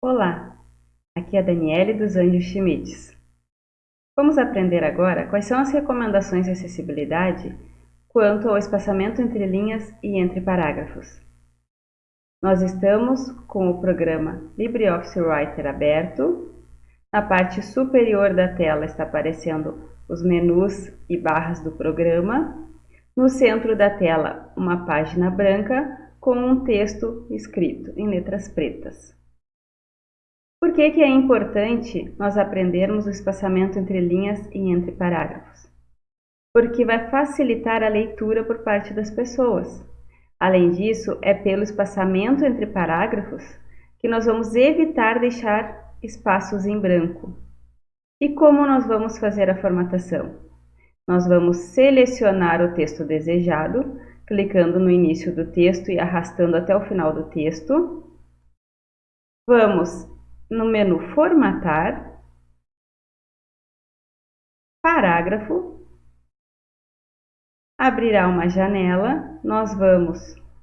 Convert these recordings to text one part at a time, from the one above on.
Olá, aqui é a Daniele dos Anjos Schmitz. Vamos aprender agora quais são as recomendações de acessibilidade quanto ao espaçamento entre linhas e entre parágrafos. Nós estamos com o programa LibreOffice Writer aberto. Na parte superior da tela está aparecendo os menus e barras do programa. No centro da tela, uma página branca com um texto escrito em letras pretas. Por que, que é importante nós aprendermos o espaçamento entre linhas e entre parágrafos? Porque vai facilitar a leitura por parte das pessoas. Além disso, é pelo espaçamento entre parágrafos que nós vamos evitar deixar espaços em branco. E como nós vamos fazer a formatação? Nós vamos selecionar o texto desejado, clicando no início do texto e arrastando até o final do texto. Vamos no menu Formatar, Parágrafo, abrirá uma janela, nós vamos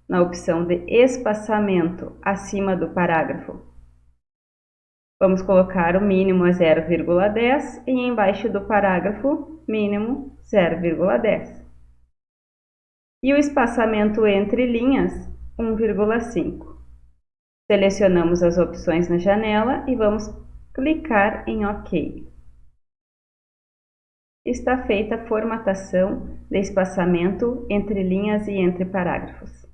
na opção de espaçamento acima do parágrafo. Vamos colocar o mínimo a 0,10 e embaixo do parágrafo, mínimo 0,10. E o espaçamento entre linhas, 1,5. Selecionamos as opções na janela e vamos clicar em OK. Está feita a formatação de espaçamento entre linhas e entre parágrafos.